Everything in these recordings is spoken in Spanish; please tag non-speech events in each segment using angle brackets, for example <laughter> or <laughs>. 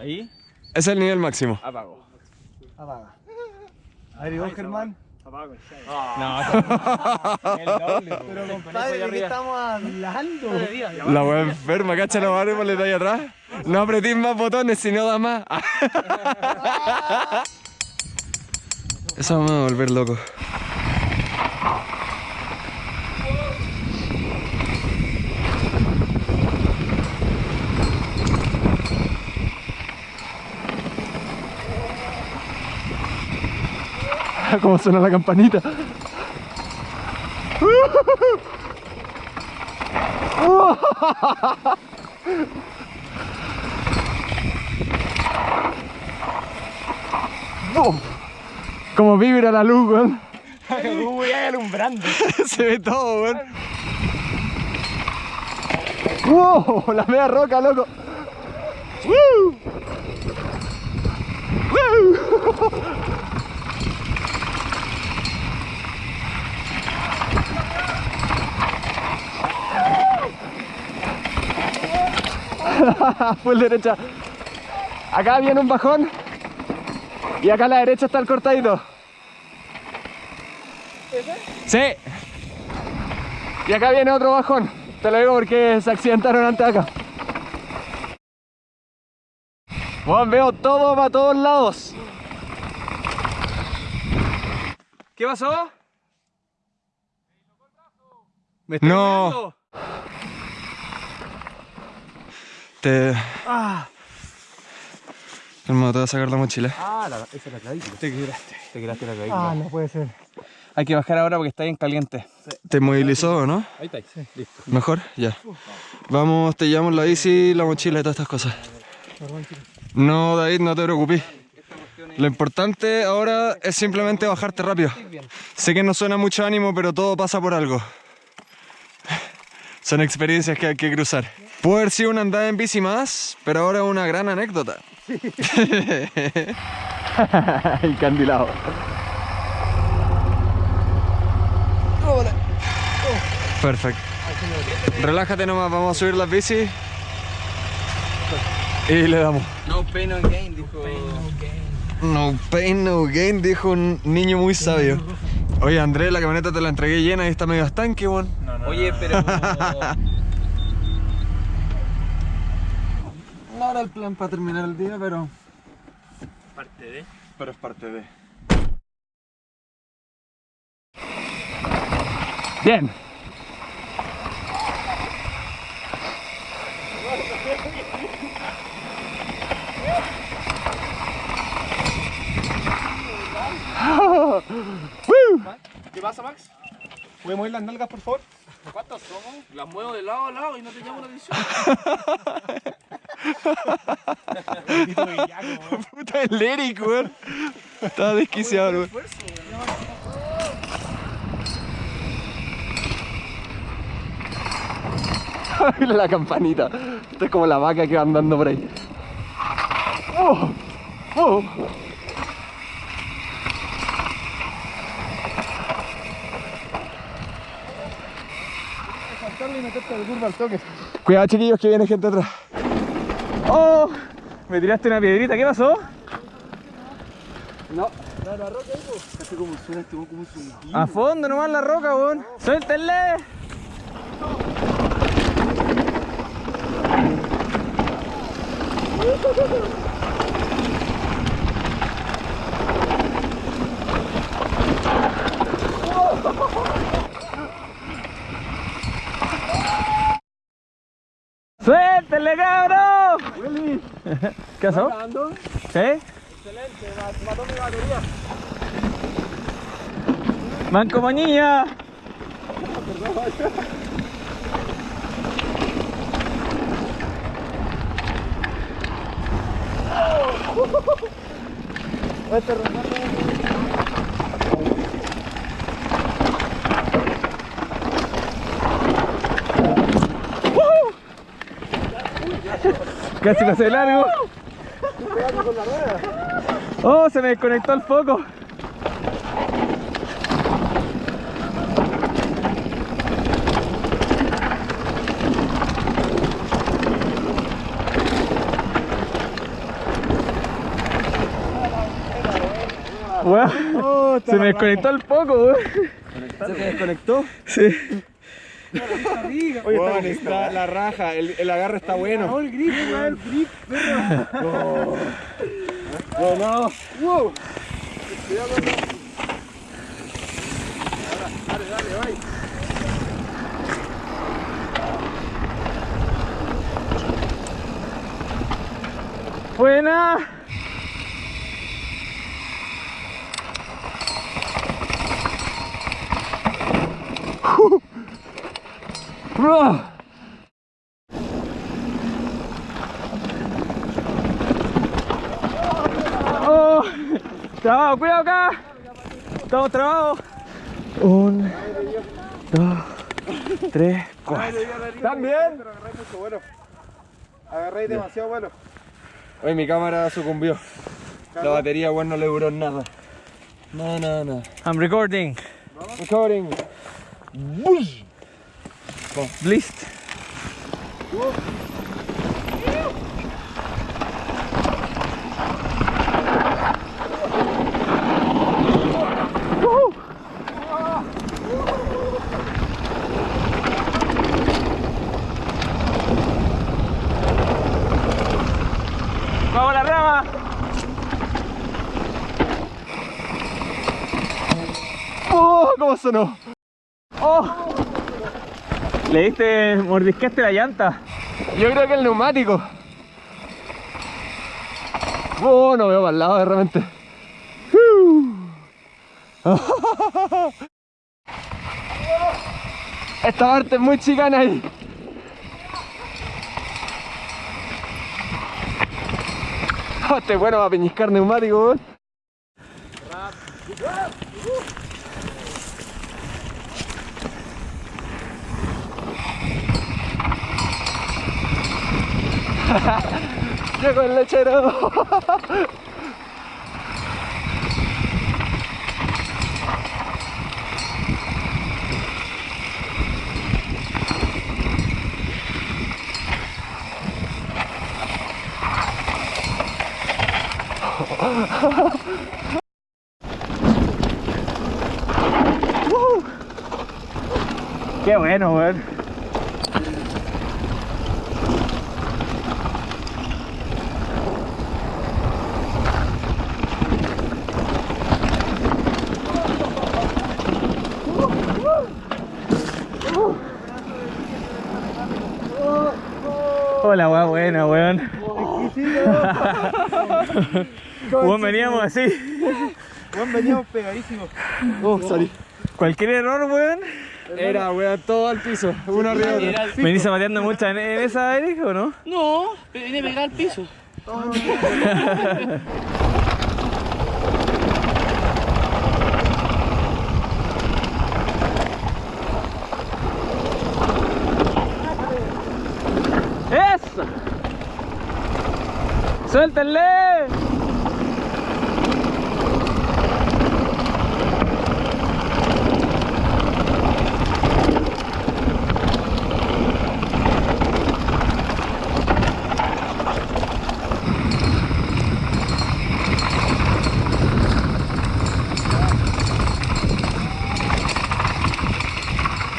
Ahí. Ese es el nivel máximo. Apago. Apaga. A ver, ¿y vos, Germán? Apago. No, <laughs> El doble. pero compadre, ¿de qué estamos hablando? La wea enferma, cacha la madre por le ahí atrás. No apretís más botones si no da más. <laughs> Eso me va a volver loco. ¿Cómo suena la campanita? Como vibra la luz, weón. Uy, alumbrando. <laughs> Se ve todo, weón. ¡Wow! La media roca, loco. ¡Woo! ¡Woo! <laughs> Full derecha. Acá viene un bajón. Y acá a la derecha está el cortadito. Sí. Y acá viene otro bajón. Te lo digo porque se accidentaron antes acá. Bueno, veo todo para todos lados. ¿Qué pasó? ¿Me está No. Te... Ah, Hermano, te voy a sacar la mochila. Ah, la, esa es la clavícula. te quebraste. Te quebraste la clavícula. Ah, no puede ser. Hay que bajar ahora porque está bien caliente. ¿Te movilizó o no? Ahí está. Listo. ¿Mejor? Ya. Vamos, te llevamos la bici, la mochila y todas estas cosas. No, David, no te preocupes. Lo importante ahora es simplemente bajarte rápido. Sé que no suena mucho ánimo, pero todo pasa por algo. Son experiencias que hay que cruzar. Puede haber sido una andada en bici más, pero ahora es una gran anécdota. <laughs> Encandilado. Perfecto. Relájate nomás, vamos a subir las bicis. Y le damos. No pain, no gain, dijo. No pain, no gain, dijo un niño muy sabio. Oye, Andrés, la camioneta te la entregué llena y está medio estanque, weón. Oye, pero. <laughs> No era el plan para terminar el día, pero... Parte de. Pero es parte de... Bien. <laughs> ¿Qué pasa, Max? ¿Puedes mover las nalgas, por favor? ¿Cuántos somos? Las muevo de lado a lado y no te llamo la atención. <laughs> <laughs> Puta el Eric, weón. Estaba desquiciado, weón. Mira <laughs> la campanita. Esto es como la vaca que va andando por ahí. Oh, oh. Cuidado, chiquillos, que viene gente atrás. ¡Oh! Me tiraste una piedrita, ¿qué pasó? La, la roca po. Hace como suena este como un. A fondo nomás la roca, weón. ¡Suéltenle, ¿Qué pasó? grabando? ¿Sí? Excelente, ma- mató mi batería. ¡Man como niña! Este Casi pasé de largo. Oh, se me desconectó el foco. Wow. Oh, se me desconectó el foco, ¿Se me desconectó? Sí. Oye, está, la raja, el, el agarre está bueno. el grip, el grip, perro. No, no. Wow. Buena. Oh, trabado, cuidado acá. Estamos trabados. Un, dos, tres, cuatro. ¿También? Agarré demasiado bueno. Oye, mi cámara sucumbió. La batería, bueno, no le duró nada. No, no, no. I'm recording. Recording. Bush. Blist. ¡Vamos la rama! ¡Oh! ¿Cómo sonó? Le diste, mordisqueaste la llanta. Yo creo que el neumático. Oh, no veo para el lado de repente. <laughs> Esta parte es muy chicana ahí. Este es bueno para peñiscar neumático, weón. Llegó el lechero. Qué bueno, güey. Hola, weón, buena, weón. Weón, veníamos así. Weón, veníamos pegadísimos. Oh, sorry. Cualquier error, weón. Era, weón, todo al piso. Uno arriba otro. ¿Venís mateando mucho en, en esa, Eric, o no? No, pero vine a pegar al piso. <laughs> ¡Eso! ¡Suéltenle!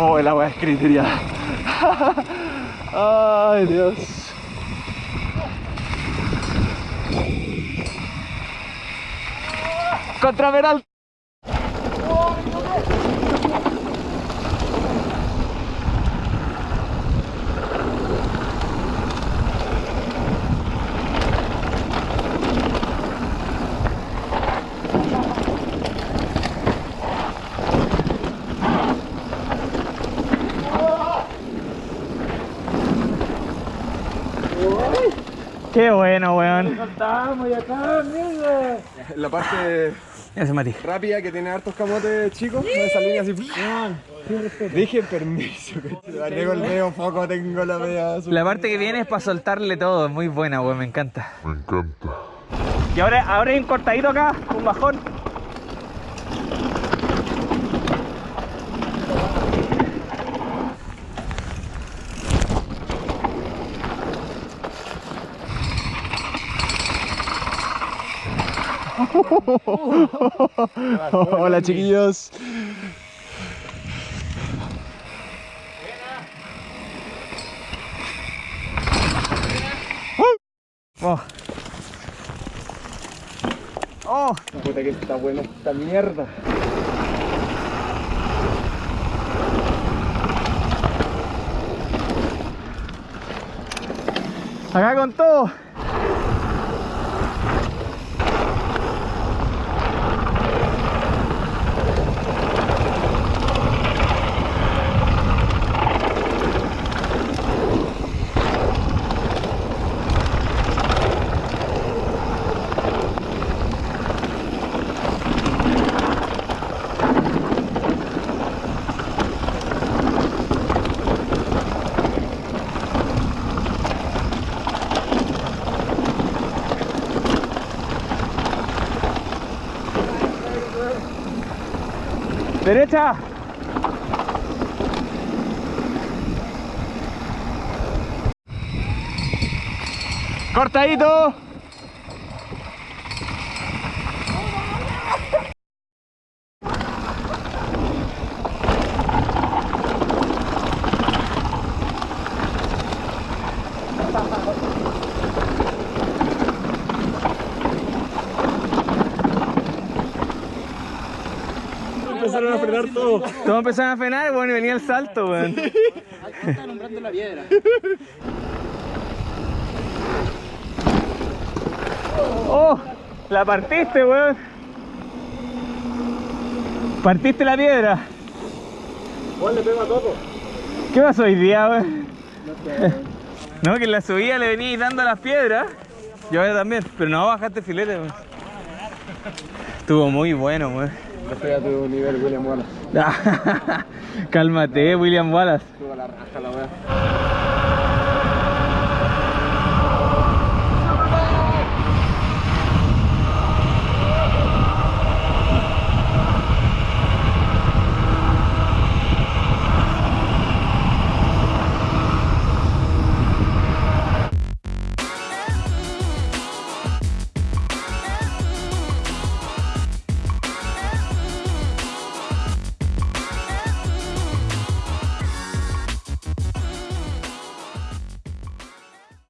Oh, el agua es criteriada. <laughs> Ay, Dios. Contraveral. ¡Qué bueno, weón! Saltamos y acá, mierda. <laughs> La parte Ya se Mati. rápida que tiene hartos camotes chicos, esa línea así. Dije permiso, con el medio foco tengo la media azul. La parte que viene es para soltarle todo, es muy buena, weón, me encanta. Me encanta. Y ahora, ahora hay un cortadito acá, un bajón. <laughs> Hola chiquillos. Oh. Oh. Que está buena esta mierda. Acá con todo. Derecha. Cortadito. Empezaron a frenar todo. Todos empezaron a frenar, bueno, y venía el salto, weón. Está nombrando la piedra. Oh, la partiste, weón. Partiste la piedra. Juan le a todo. ¿Qué pasó hoy día, weón? No, que en la subida le venía dando las piedras. Yo también, pero no bajaste filete, weón. Estuvo muy bueno, weón. Estoy a tu nivel, William Wallace. <laughs> Cálmate, William Wallace. Suba la raja la wea.